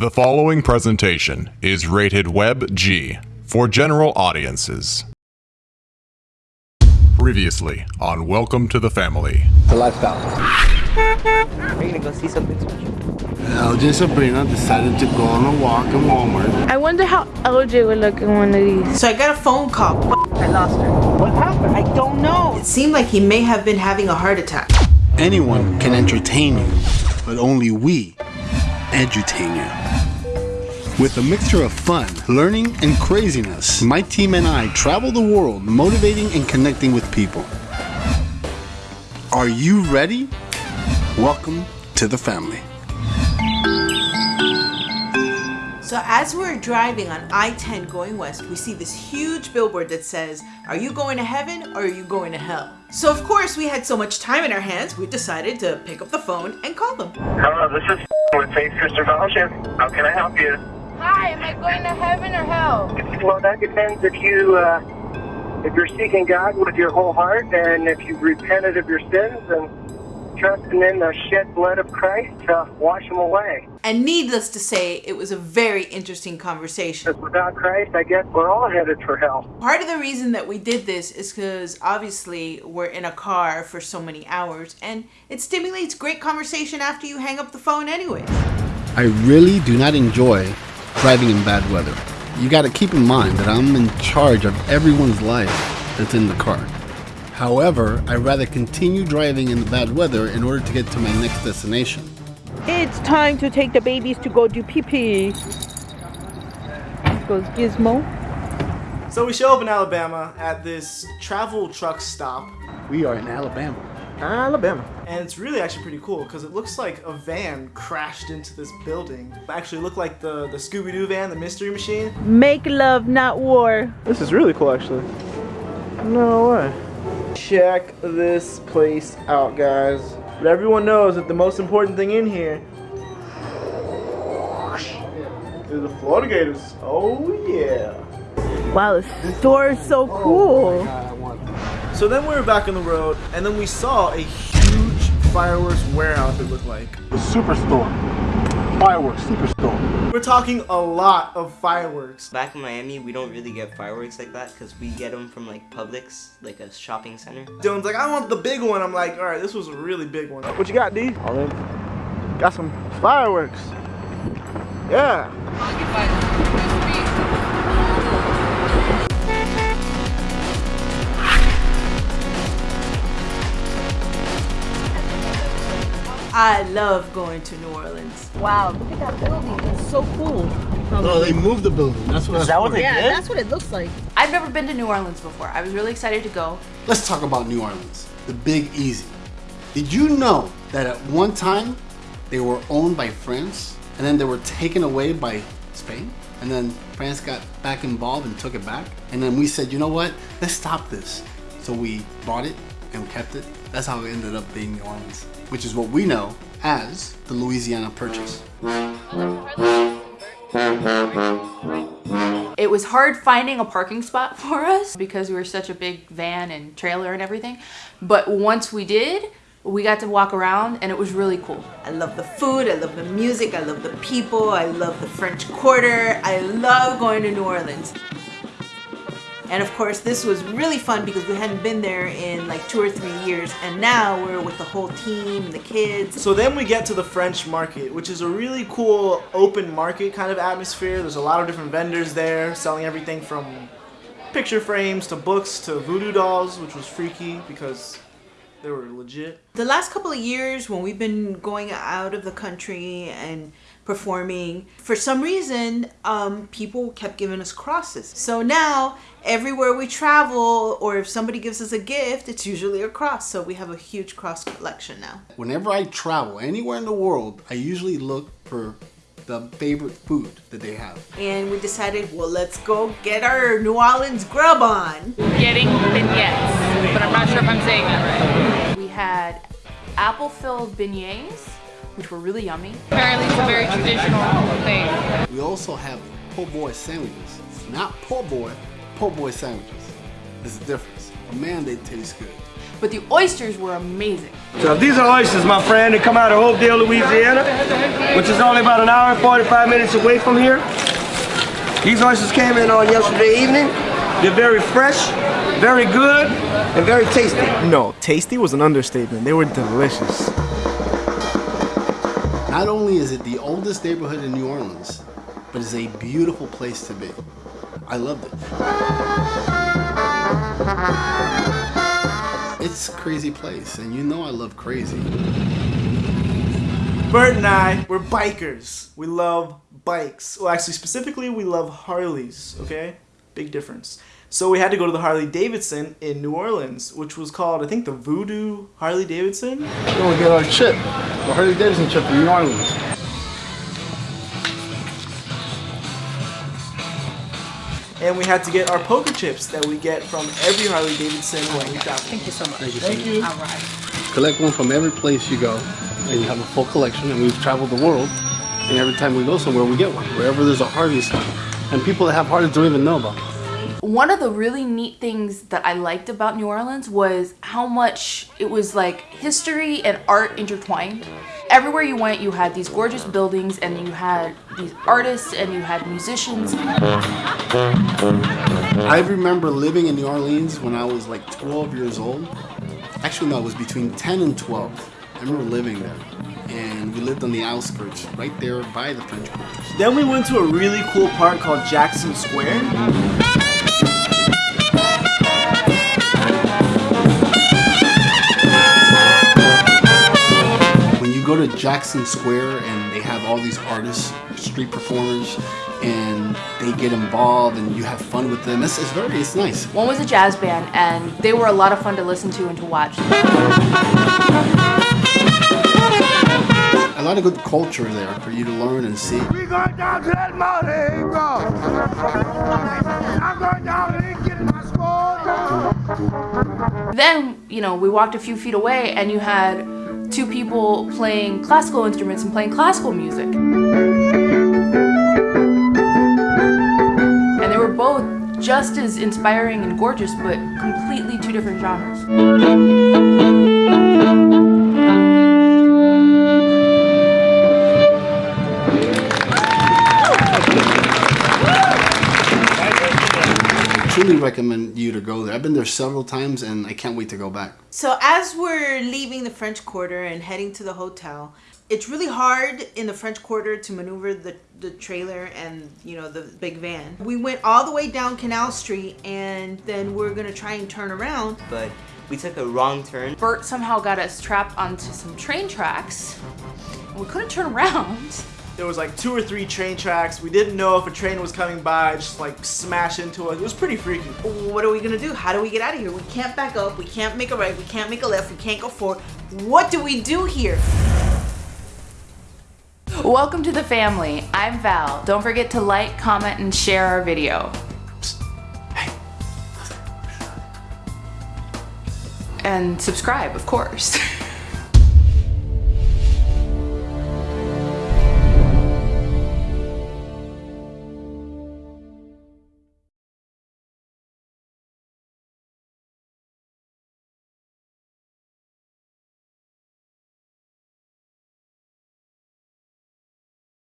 The following presentation is rated Web G for general audiences. Previously on Welcome to the Family. The lifestyle. Are you gonna go see something special? LJ and Sabrina decided to go on a walk in Walmart. I wonder how LJ would look in one of these. So I got a phone call. I lost her. What happened? I don't know. It seemed like he may have been having a heart attack. Anyone can entertain you, but only we edutain you. With a mixture of fun, learning, and craziness, my team and I travel the world motivating and connecting with people. Are you ready? Welcome to the family. So as we're driving on I-10 going west, we see this huge billboard that says, are you going to heaven or are you going to hell? So of course we had so much time in our hands, we decided to pick up the phone and call them. Hello, this is with Faith Christian Fellowship. How can I help you? Hi, am I going to heaven or hell? Well, that depends if you uh, if you're seeking God with your whole heart and if you've repented of your sins and trusting in the shed blood of Christ to wash them away. And needless to say, it was a very interesting conversation. Because without Christ, I guess we're all headed for hell. Part of the reason that we did this is because obviously we're in a car for so many hours and it stimulates great conversation after you hang up the phone anyway. I really do not enjoy driving in bad weather. You got to keep in mind that I'm in charge of everyone's life that's in the car. However, I'd rather continue driving in the bad weather in order to get to my next destination. It's time to take the babies to go do pee pee. Goes Gizmo. So we show up in Alabama at this travel truck stop, We are in Alabama. Alabama, and it's really actually pretty cool because it looks like a van crashed into this building. It actually looked like the the Scooby Doo van, the Mystery Machine. Make love, not war. This is really cool, actually. No way. Check this place out, guys. But everyone knows that the most important thing in here is the Florida Gators. Oh yeah. Wow, the store is so cool. So then we were back on the road, and then we saw a huge fireworks warehouse. It looked like. The Superstore. Fireworks Superstore. We're talking a lot of fireworks. Back in Miami, we don't really get fireworks like that because we get them from like Publix, like a shopping center. Dylan's like, I want the big one. I'm like, all right, this was a really big one. What you got, D? All in. Got some fireworks. Yeah. I love going to New Orleans. Wow, look at that building. It's so cool. No, they moved the building. That's what. Is that what they Yeah, did? that's what it looks like. I've never been to New Orleans before. I was really excited to go. Let's talk about New Orleans, the Big Easy. Did you know that at one time they were owned by France and then they were taken away by Spain? And then France got back involved and took it back. And then we said, you know what? Let's stop this. So we bought it and we kept it. That's how it ended up being New Orleans, which is what we know as the Louisiana Purchase. It was hard finding a parking spot for us because we were such a big van and trailer and everything. But once we did, we got to walk around and it was really cool. I love the food, I love the music, I love the people, I love the French Quarter, I love going to New Orleans. And of course, this was really fun because we hadn't been there in like two or three years, and now we're with the whole team, and the kids. So then we get to the French market, which is a really cool open market kind of atmosphere. There's a lot of different vendors there selling everything from picture frames to books to voodoo dolls, which was freaky because they were legit. The last couple of years when we've been going out of the country and performing, for some reason, um, people kept giving us crosses. So now, everywhere we travel, or if somebody gives us a gift, it's usually a cross. So we have a huge cross collection now. Whenever I travel anywhere in the world, I usually look for the favorite food that they have. And we decided, well, let's go get our New Orleans grub on. Getting vignettes, but I'm not sure if I'm saying that right. We had apple-filled beignets, which were really yummy. Apparently, it's a very traditional thing. We also have po' boy sandwiches. Not po' boy, po' boy sandwiches. There's a difference. But man, they taste good. but the oysters were amazing. So these are oysters, my friend. They come out of Hopedale, Louisiana, which is only about an hour and 45 minutes away from here. These oysters came in on yesterday evening. They're very fresh, very good, and very tasty. No, tasty was an understatement. They were delicious. Not only is it the oldest neighborhood in New Orleans, but it's a beautiful place to be. I loved it. It's a crazy place, and you know I love crazy. Bert and I, we're bikers. We love bikes. Well, actually, specifically, we love Harleys, okay? Big difference. So we had to go to the Harley Davidson in New Orleans, which was called, I think, the Voodoo Harley Davidson. We're gonna get our chip, the Harley Davidson chip from New Orleans. And we had to get our poker chips that we get from every Harley Davidson when we travel. Thank you so much. Thank you. Thank you. All right. Collect one from every place you go, and you have a full collection. And we've traveled the world, and every time we go somewhere, we get one. Wherever there's a Harley store, and people that have Harleys don't even know about. it. One of the really neat things that I liked about New Orleans was how much it was like history and art intertwined. Everywhere you went, you had these gorgeous buildings and you had these artists and you had musicians. I remember living in New Orleans when I was like 12 years old. Actually, no, it was between 10 and 12. I remember living there. And we lived on the outskirts, right there by the French Quarter. Then we went to a really cool park called Jackson Square. Jackson Square and they have all these artists, street performers, and they get involved and you have fun with them, it's, it's very, it's nice. One was a jazz band and they were a lot of fun to listen to and to watch. A lot of good culture there for you to learn and see. We going down to that Mardi Gras. I'm going down and getting my score. Then, you know, we walked a few feet away and you had two people playing classical instruments and playing classical music. And they were both just as inspiring and gorgeous, but completely two different genres. Recommend to go there. I've been there several times and I can't wait to go back. So as we're leaving the French Quarter and heading to the hotel, it's really hard in the French Quarter to maneuver the, the trailer and you know the big van. We went all the way down Canal Street and then we're gonna try and turn around. But we took a wrong turn. Bert somehow got us trapped onto some train tracks. We couldn't turn around. There was like two or three train tracks. We didn't know if a train was coming by, just like smash into us. It was pretty freaky. What are we gonna do? How do we get out of here? We can't back up. We can't make a right. We can't make a left. We can't go forward. What do we do here? Welcome to the family. I'm Val. Don't forget to like, comment, and share our video. And subscribe, of course.